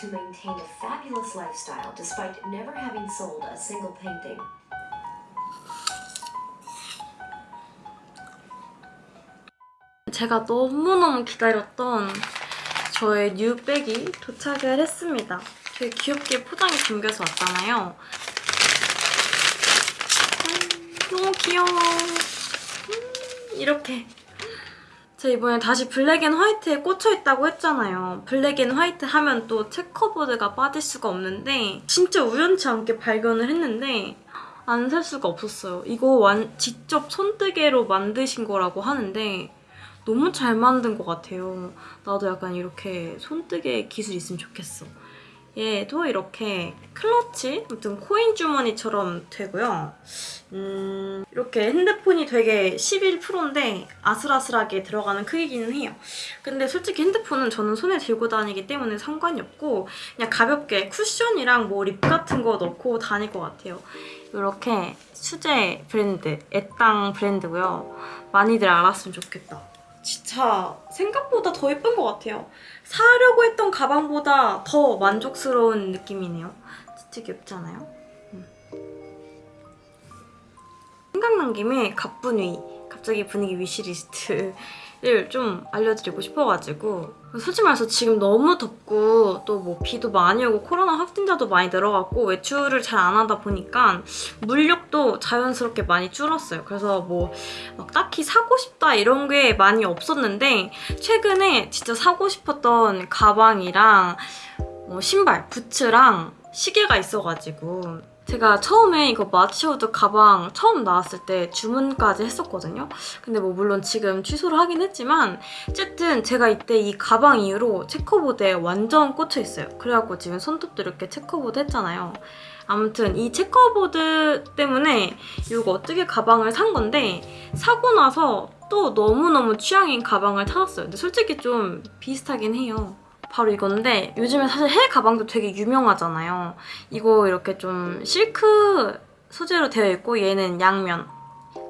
to maintain a fabulous lifestyle despite never having sold a single painting. 제가 너무너무 기다렸던 저의 뉴백이 도착을 했습니다. 되게 귀엽게 포장이 담겨서 왔잖아요. 음, 너무 귀여워. 음, 이렇게. 제가 이번에 다시 black and white에 꽂혀있다고 했잖아요. black and white 하면 또 checkerboard가 빠질 수가 없는데 진짜 우연치 않게 발견을 했는데 안 살 수가 없었어요. 이거 완, 직접 손뜨개로 만드신 거라고 하는데 너무 잘 만든 것 같아요. 나도 약간 이렇게 손뜨개 기술 있으면 좋겠어. 얘도 이렇게 클러치, 아무튼 코인 주머니처럼 되고요. 음, 이렇게 핸드폰이 되게 11%인데 아슬아슬하게 들어가는 크기기는 해요. 근데 솔직히 핸드폰은 저는 손에 들고 다니기 때문에 상관이 없고 그냥 가볍게 쿠션이랑 뭐 립 같은 거 넣고 다닐 것 같아요. 이렇게 수제 브랜드, 애땅 브랜드고요. 많이들 알았으면 좋겠다. 진짜 생각보다 더 예쁜 것 같아요. 사려고 했던 가방보다 더 만족스러운 느낌이네요. 진짜 귀엽지 않아요? 음. 생각난 김에 갑분위, 갑자기 분위기 위시리스트를 좀 알려드리고 싶어가지고 솔직히 말해서 지금 너무 덥고 또 뭐 비도 많이 오고 코로나 확진자도 많이 늘어갔고 외출을 잘 안 하다 보니까 물욕도 자연스럽게 많이 줄었어요. 그래서 뭐 막 딱히 사고 싶다 이런 게 많이 없었는데 최근에 진짜 사고 싶었던 가방이랑 뭐 신발, 부츠랑 시계가 있어가지고 제가 처음에 이거 마치오드 가방 처음 나왔을 때 주문까지 했었거든요. 근데 뭐 물론 지금 취소를 하긴 했지만 어쨌든 제가 이때 이 가방 이후로 checkerboard에 완전 꽂혀 있어요. 그래갖고 지금 손톱도 이렇게 checkerboard 했잖아요. 아무튼 이 checkerboard 때문에 이거 어떻게 가방을 산 건데 사고 나서 또 너무너무 취향인 가방을 찾았어요. 근데 솔직히 좀 비슷하긴 해요. 바로 이건데 요즘에 사실 해이 가방도 되게 유명하잖아요. 이거 이렇게 좀 실크 소재로 되어 있고 얘는 양면.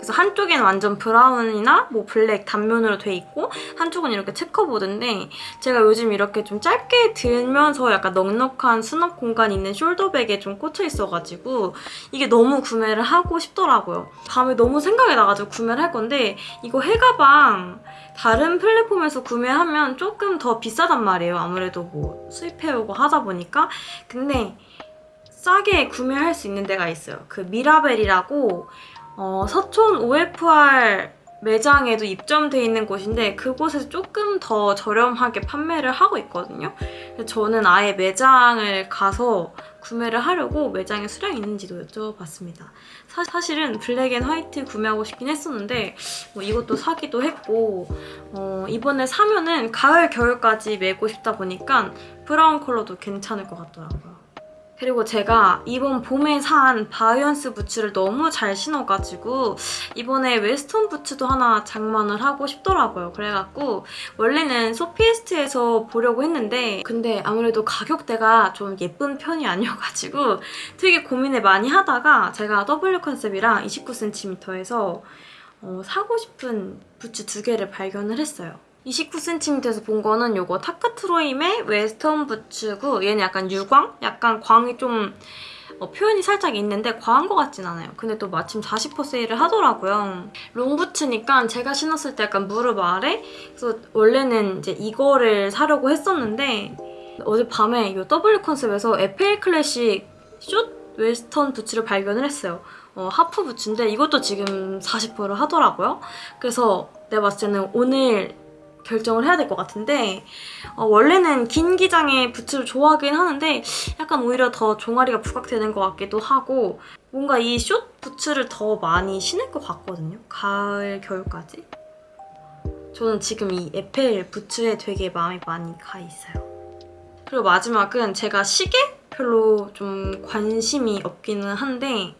그래서 한쪽에는 완전 브라운이나 뭐 블랙 단면으로 돼 있고 한쪽은 이렇게 checkerboard인데 제가 요즘 이렇게 좀 짧게 들면서 약간 넉넉한 수납 공간 있는 숄더백에 좀 꽂혀 있어가지고 이게 너무 구매를 하고 싶더라고요. 밤에 너무 생각이 나가지고 구매를 할 건데 이거 해이 가방 다른 플랫폼에서 구매하면 조금 더 비싸단 말이에요. 아무래도 뭐 수입해오고 하다 보니까. 근데 싸게 구매할 수 있는 데가 있어요. 그 미라벨이라고 어, 서촌 OFR 매장에도 입점돼 있는 곳인데 그곳에서 조금 더 저렴하게 판매를 하고 있거든요. 저는 아예 매장을 가서 구매를 하려고 매장에 수량이 있는지도 여쭤봤습니다. 사, 실은 black and white 구매하고 싶긴 했었는데 뭐 이것도 사기도 했고 어, 이번에 사면은 가을, 겨울까지 메고 싶다 보니까 브라운 컬러도 괜찮을 것 같더라고요. 그리고 제가 이번 봄에 산 바이언스 부츠를 너무 잘 신어가지고 이번에 웨스턴 부츠도 하나 장만을 하고 싶더라고요. 그래갖고 원래는 소피에스트에서 보려고 했는데 근데 아무래도 가격대가 좀 예쁜 편이 아니어가지고 되게 고민을 많이 하다가 제가 W 컨셉이랑 29cm에서 어, 사고 싶은 부츠 두 개를 발견을 했어요. 29cm에서 본 거는 이거 타카트로임의 웨스턴 부츠고 얘는 약간 유광? 약간 광이 좀 어, 표현이 살짝 있는데 과한 것 같진 않아요. 근데 또 마침 40% 세일을 하더라고요. 롱부츠니까 제가 신었을 때 약간 무릎 아래? 그래서 원래는 이제 이거를 사려고 했었는데 어젯밤에 이 W 컨셉에서 FL 클래식 숏 웨스턴 부츠를 발견을 했어요. 어, 하프 부츠인데 이것도 지금 40%를 하더라고요. 그래서 내가 봤을 때는 오늘 결정을 해야 될 것 같은데 어, 원래는 긴 기장의 부츠를 좋아하긴 하는데 약간 오히려 더 종아리가 부각되는 것 같기도 하고 뭔가 이 숏 부츠를 더 많이 신을 것 같거든요. 가을, 겨울까지. 저는 지금 이 에펠 부츠에 되게 마음이 많이 가 있어요. 그리고 마지막은 제가 시계? 별로 좀 관심이 없기는 한데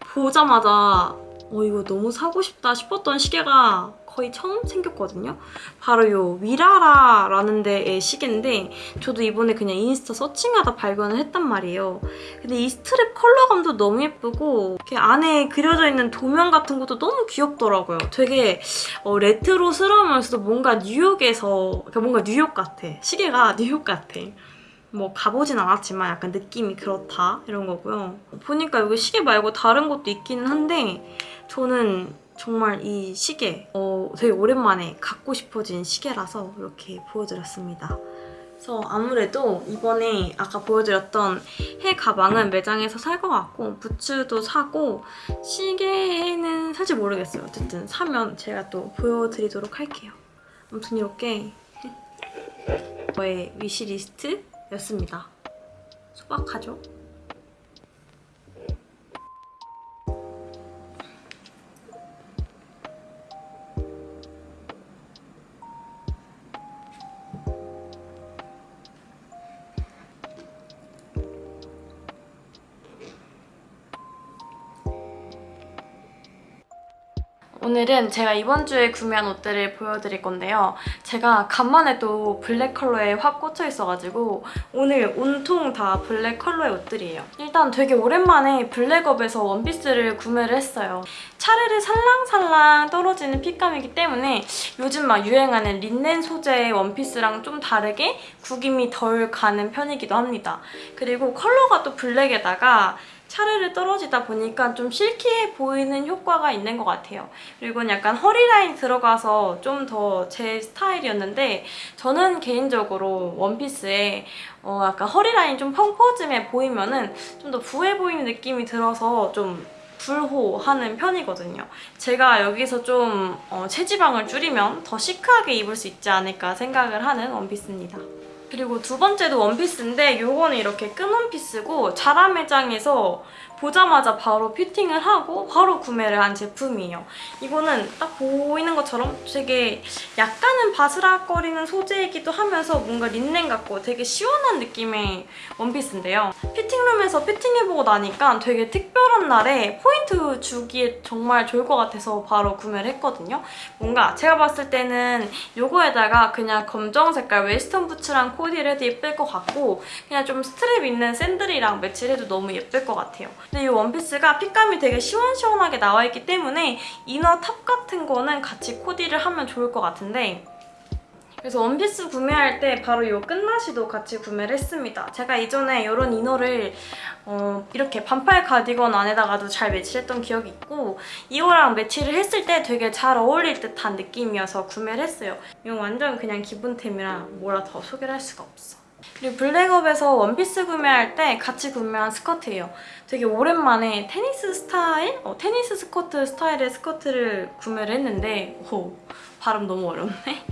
보자마자 어 이거 너무 사고 싶다 싶었던 시계가 거의 처음 생겼거든요. 바로 이 위라라라는 데의 시계인데 저도 이번에 그냥 인스타 searching하다 발견을 했단 말이에요. 근데 이 스트랩 컬러감도 너무 예쁘고 이렇게 안에 그려져 있는 도면 같은 것도 너무 귀엽더라고요. 되게 어, 레트로스러우면서도 뭔가 뉴욕에서 그러니까 뭔가 뉴욕 같아. 시계가 뉴욕 같아. 뭐 가보진 않았지만 약간 느낌이 그렇다 이런 거고요. 보니까 여기 시계 말고 다른 것도 있기는 한데 저는 정말 이 시계 어, 되게 오랜만에 갖고 싶어진 시계라서 이렇게 보여드렸습니다. 그래서 아무래도 이번에 아까 보여드렸던 해 가방은 매장에서 살 것 같고 부츠도 사고 시계는 살지 모르겠어요. 어쨌든 사면 제가 또 보여드리도록 할게요. 아무튼 이렇게 저의 위시리스트 였습니다. 소박하죠? 오늘은 제가 이번 주에 구매한 옷들을 보여드릴 건데요. 제가 간만에 또 블랙 컬러에 확 꽂혀 있어가지고 오늘 온통 다 블랙 컬러의 옷들이에요. 일단 되게 오랜만에 블랙업에서 원피스를 구매를 했어요. 차르르 살랑살랑 떨어지는 fit감이기 때문에 요즘 막 유행하는 린넨 소재의 원피스랑 좀 다르게 구김이 덜 가는 편이기도 합니다. 그리고 컬러가 또 블랙에다가 차르르 떨어지다 보니까 좀 실키해 보이는 효과가 있는 것 같아요. 그리고 약간 허리 라인 들어가서 좀 더 제 스타일이었는데 저는 개인적으로 원피스에 어 약간 허리 라인 좀 펑퍼짐해 보이면 은 좀 더 부해 보이는 느낌이 들어서 좀 불호하는 편이거든요. 제가 여기서 좀 어, 체지방을 줄이면 더 시크하게 입을 수 있지 않을까 생각을 하는 원피스입니다. 그리고 두 번째도 원피스인데 요거는 이렇게 끈 원피스고 자라 매장에서 보자마자 바로 피팅을 하고 바로 구매를 한 제품이에요. 이거는 딱 보이는 것처럼 되게 약간은 바스락거리는 소재이기도 하면서 뭔가 린넨 같고 되게 시원한 느낌의 원피스인데요. 피팅룸에서 피팅해보고 나니까 되게 특별한 날에 포인트 주기에 정말 좋을 것 같아서 바로 구매를 했거든요. 뭔가 제가 봤을 때는 요거에다가 그냥 검정 색깔 웨스턴 부츠랑 코디를 해도 예쁠 것 같고 그냥 좀 스트랩 있는 샌들이랑 매치를 해도 너무 예쁠 것 같아요. 근데 이 원피스가 fit감이 되게 시원시원하게 나와있기 때문에 inner top 같은 거는 같이 코디를 하면 좋을 것 같은데 그래서 원피스 구매할 때 바로 이 끈나시도 같이 구매를 했습니다. 제가 이전에 이런 inner를 어, 이렇게 반팔 가디건 안에다가도 잘 매치했던 기억이 있고 이거랑 매치를 했을 때 되게 잘 어울릴 듯한 느낌이어서 구매를 했어요. 이건 완전 그냥 기본템이라 뭐라 더 소개를 할 수가 없어. 그리고 블랙업에서 원피스 구매할 때 같이 구매한 스커트예요. 되게 오랜만에 테니스 스타일? 어, 테니스 스커트 스타일의 스커트를 구매를 했는데 오, 발음 너무 어렵네.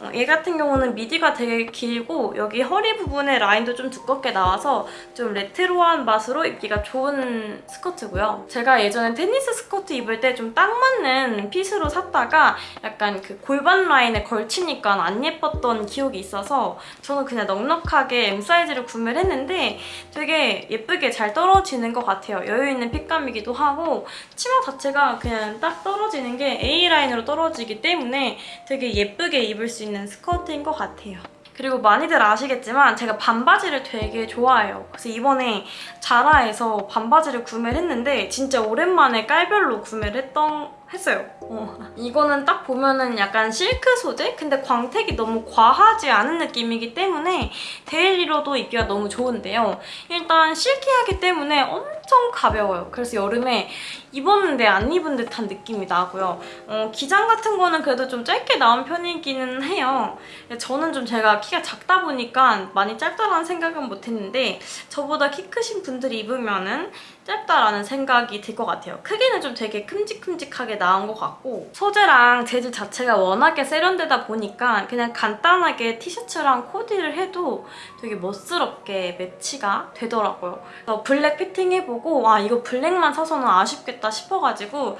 어, 얘 같은 경우는 밑위가 되게 길고 여기 허리 부분에 라인도 좀 두껍게 나와서 좀 레트로한 맛으로 입기가 좋은 스커트고요. 제가 예전에 테니스 스커트 입을 때 좀 딱 맞는 fit으로 샀다가 약간 그 골반 라인에 걸치니까 안 예뻤던 기억이 있어서 저는 그냥 넉넉하게 M 사이즈를 구매를 했는데 되게 예쁘게 잘 떨어지는 것 같아요. 여유있는 핏감이기도 하고 치마 자체가 그냥 딱 떨어지는 게 A라인으로 떨어지기 때문에 되게 예쁘게 입을 수 있는 스커트인 것 같아요. 그리고 많이들 아시겠지만 제가 반바지를 되게 좋아해요. 그래서 이번에 자라에서 반바지를 구매를 했는데 진짜 오랜만에 깔별로 구매를 했던 했어요. 어. 이거는 딱 보면은 약간 실크 소재? 근데 광택이 너무 과하지 않은 느낌이기 때문에 daily로도 입기가 너무 좋은데요. 일단 silky하기 때문에 엄청 가벼워요. 그래서 여름에 입었는데 안 입은 듯한 느낌이 나고요. 어, 기장 같은 거는 그래도 좀 짧게 나온 편이기는 해요. 저는 좀 제가 키가 작다 보니까 많이 짧다라는 생각은 못했는데 저보다 키 크신 분들이 입으면 은 짧다라는 생각이 들 것 같아요. 크기는 좀 되게 큼직큼직하게 나온 것 같고 소재랑 재질 자체가 워낙에 세련되다 보니까 그냥 간단하게 티셔츠랑 코디를 해도 되게 멋스럽게 매치가 되더라고요. 그래서 블랙 피팅 해보고 와 이거 블랙만 사서는 아쉽겠다 싶어가지고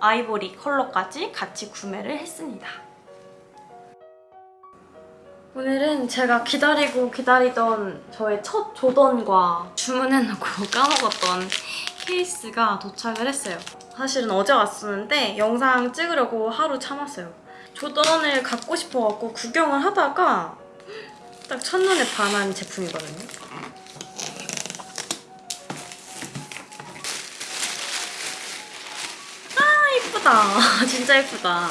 아이보리 컬러까지 같이 구매를 했습니다. 오늘은 제가 기다리고 기다리던 저의 첫 조던과 주문해놓고 까먹었던 케이스가 도착을 했어요. 사실은 어제 왔었는데 영상 찍으려고 하루 참았어요. 조던을 갖고 싶어갖고 구경을 하다가 딱 첫눈에 반한 제품이거든요. 아 이쁘다. 진짜 이쁘다.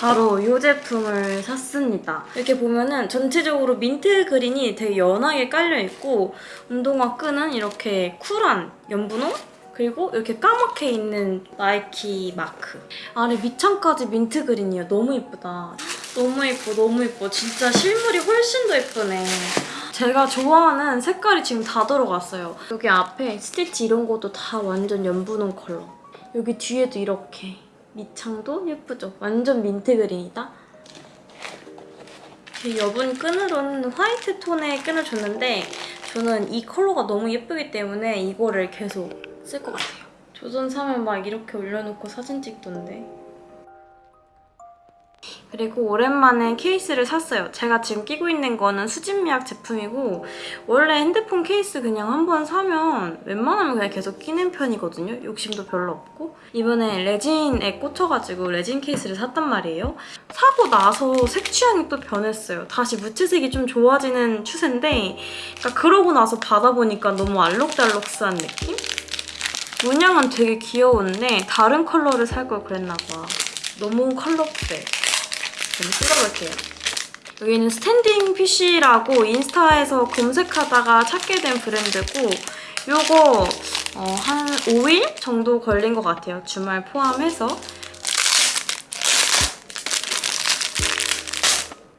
바로 이 제품을 샀습니다. 이렇게 보면은 전체적으로 민트 그린이 되게 연하게 깔려있고 운동화 끈은 이렇게 쿨한 연분홍? 그리고 이렇게 까맣게 있는 나이키 마크. 아래 밑창까지 민트 그린이에요. 너무 예쁘다. 너무 예뻐, 너무 예뻐. 진짜 실물이 훨씬 더 예쁘네. 제가 좋아하는 색깔이 지금 다 들어갔어요. 여기 앞에 스티치 이런 것도 다 완전 연분홍 컬러. 여기 뒤에도 이렇게 밑창도 예쁘죠? 완전 민트 그린이다. 이 여분 끈으로는 화이트 톤의 끈을 줬는데 저는 이 컬러가 너무 예쁘기 때문에 이거를 계속 쓸 것 같아요. 조선 사면 막 이렇게 올려놓고 사진 찍던데. 그리고 오랜만에 케이스를 샀어요. 제가 지금 끼고 있는 거는 수진미약 제품이고 원래 핸드폰 케이스 그냥 한 번 사면 웬만하면 그냥 계속 끼는 편이거든요. 욕심도 별로 없고 이번에 레진에 꽂혀가지고 레진 케이스를 샀단 말이에요. 사고 나서 색 취향이 또 변했어요. 다시 무채색이 좀 좋아지는 추세인데 그러니까 그러고 나서 받아보니까 너무 알록달록스한 느낌? 문양은 되게 귀여운데 다른 컬러를 살 걸 그랬나 봐. 너무 컬러풀해. 좀 찍어볼게요. 여기는 스탠딩 PC라고 인스타에서 검색하다가 찾게 된 브랜드고 요거 어, 한 5일 정도 걸린 것 같아요. 주말 포함해서.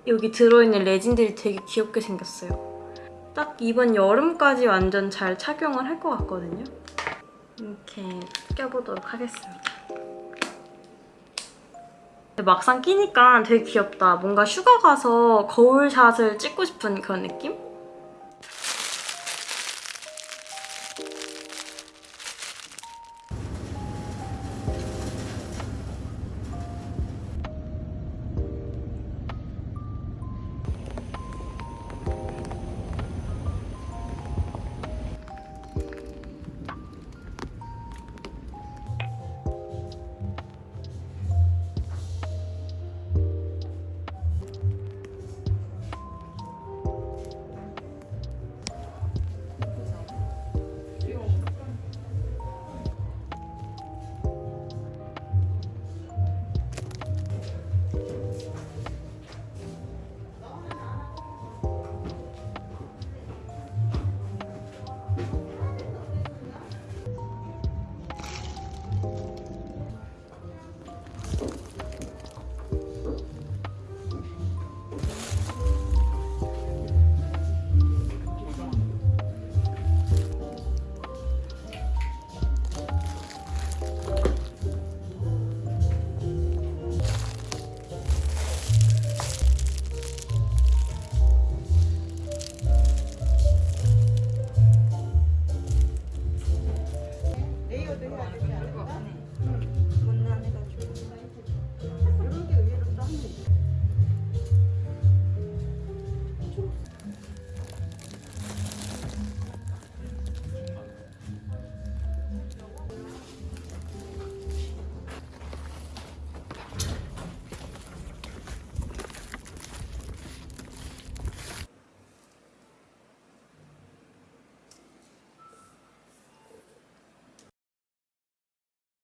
여기 들어있는 레진들이 되게 귀엽게 생겼어요. 딱 이번 여름까지 완전 잘 착용을 할 것 같거든요. 이렇게 껴보도록 하겠습니다. 막상 끼니까 되게 귀엽다. 뭔가 휴가 가서 거울샷을 찍고 싶은 그런 느낌?